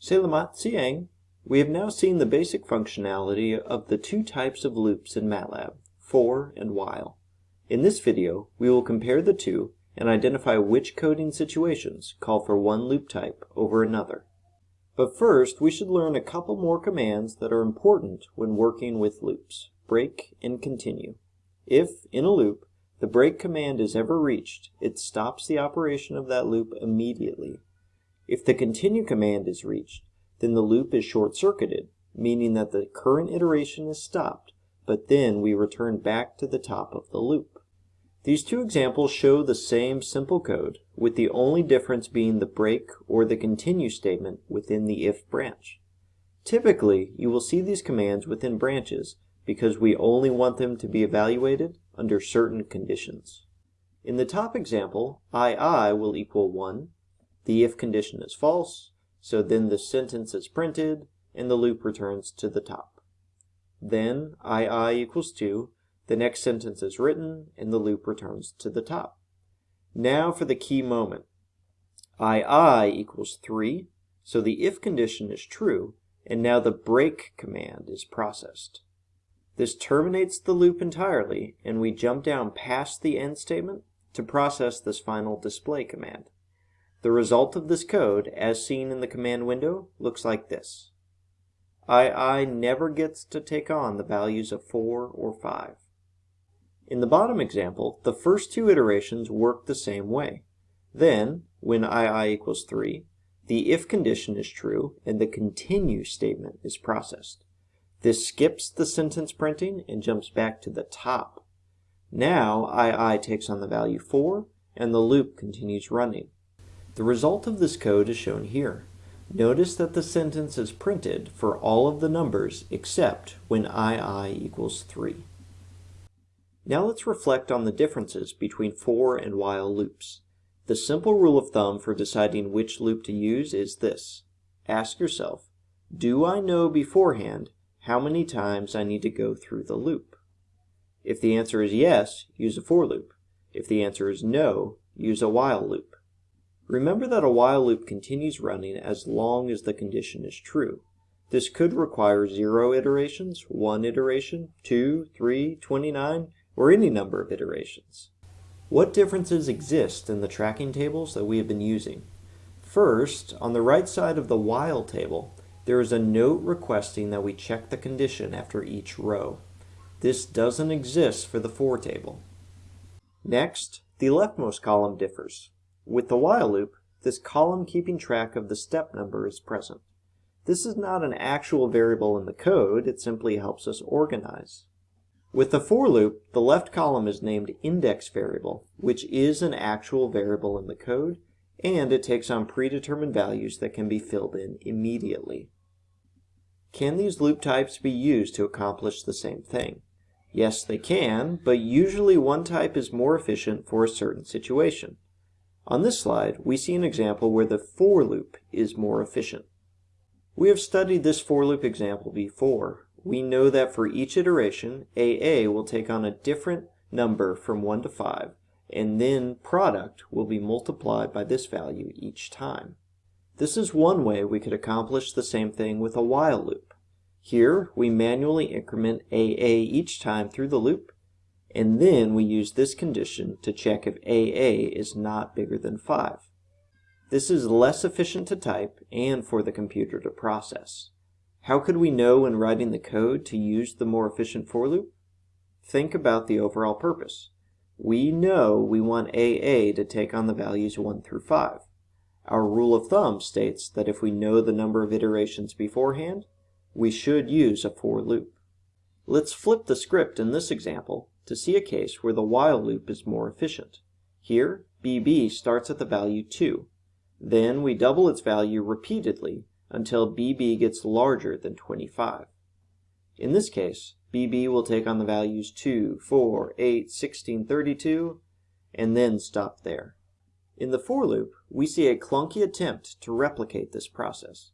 Selamat siang. We have now seen the basic functionality of the two types of loops in MATLAB, for and while. In this video, we will compare the two and identify which coding situations call for one loop type over another. But first, we should learn a couple more commands that are important when working with loops, break and continue. If, in a loop, the break command is ever reached, it stops the operation of that loop immediately. If the continue command is reached, then the loop is short-circuited, meaning that the current iteration is stopped, but then we return back to the top of the loop. These two examples show the same simple code, with the only difference being the break or the continue statement within the if branch. Typically, you will see these commands within branches because we only want them to be evaluated under certain conditions. In the top example, ii will equal 1, the if condition is false, so then the sentence is printed and the loop returns to the top. Then ii equals 2, the next sentence is written and the loop returns to the top. Now for the key moment. ii equals 3, so the if condition is true, and now the break command is processed. This terminates the loop entirely, and we jump down past the end statement to process this final display command. The result of this code, as seen in the command window, looks like this. II never gets to take on the values of 4 or 5. In the bottom example, the first two iterations work the same way. Then, when II equals 3, the if condition is true and the continue statement is processed. This skips the sentence printing and jumps back to the top. Now II takes on the value 4 and the loop continues running. The result of this code is shown here. Notice that the sentence is printed for all of the numbers except when II equals 3. Now let's reflect on the differences between for and while loops. The simple rule of thumb for deciding which loop to use is this. Ask yourself, do I know beforehand how many times I need to go through the loop. If the answer is yes, use a for loop. If the answer is no, use a while loop. Remember that a while loop continues running as long as the condition is true. This could require 0 iterations, 1 iteration, 2, 3, 29, or any number of iterations. What differences exist in the tracking tables that we have been using? First, on the right side of the while table, there is a note requesting that we check the condition after each row. This doesn't exist for the for table. Next, the leftmost column differs. With the while loop, this column keeping track of the step number is present. This is not an actual variable in the code, it simply helps us organize. With the for loop, the left column is named index variable, which is an actual variable in the code, and it takes on predetermined values that can be filled in immediately. Can these loop types be used to accomplish the same thing? Yes, they can, but usually one type is more efficient for a certain situation. On this slide, we see an example where the for loop is more efficient. We have studied this for loop example before. We know that for each iteration, AA will take on a different number from 1 to 5, and then product will be multiplied by this value each time. This is one way we could accomplish the same thing with a while loop. Here, we manually increment AA each time through the loop, and then we use this condition to check if AA is not bigger than 5. This is less efficient to type and for the computer to process. How could we know when writing the code to use the more efficient for loop? Think about the overall purpose. We know we want AA to take on the values 1 through 5. Our rule of thumb states that if we know the number of iterations beforehand, we should use a for loop. Let's flip the script in this example to see a case where the while loop is more efficient. Here, BB starts at the value 2. Then we double its value repeatedly until BB gets larger than 25. In this case, BB will take on the values 2, 4, 8, 16, 32, and then stop there. In the for loop, we see a clunky attempt to replicate this process.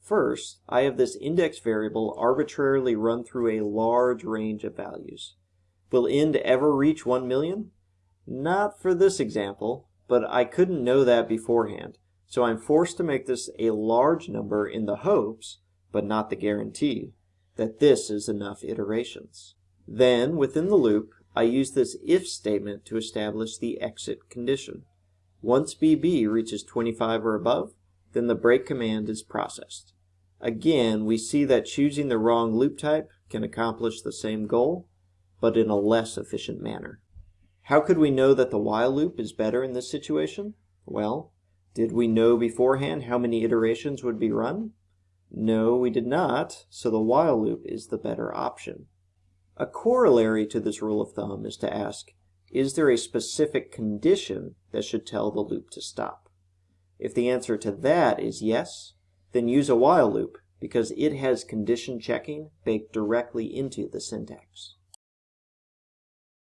First, I have this index variable arbitrarily run through a large range of values. Will end ever reach 1 million? Not for this example, but I couldn't know that beforehand, So I'm forced to make this a large number in the hopes, but not the guarantee, that this is enough iterations. Then, within the loop, I use this if statement to establish the exit condition. Once BB reaches 25 or above, then the break command is processed. Again, we see that choosing the wrong loop type can accomplish the same goal, but in a less efficient manner. How could we know that the while loop is better in this situation? Well, did we know beforehand how many iterations would be run? No, we did not, so the while loop is the better option. A corollary to this rule of thumb is to ask, is there a specific condition that should tell the loop to stop? If the answer to that is yes, then use a while loop because it has condition checking baked directly into the syntax.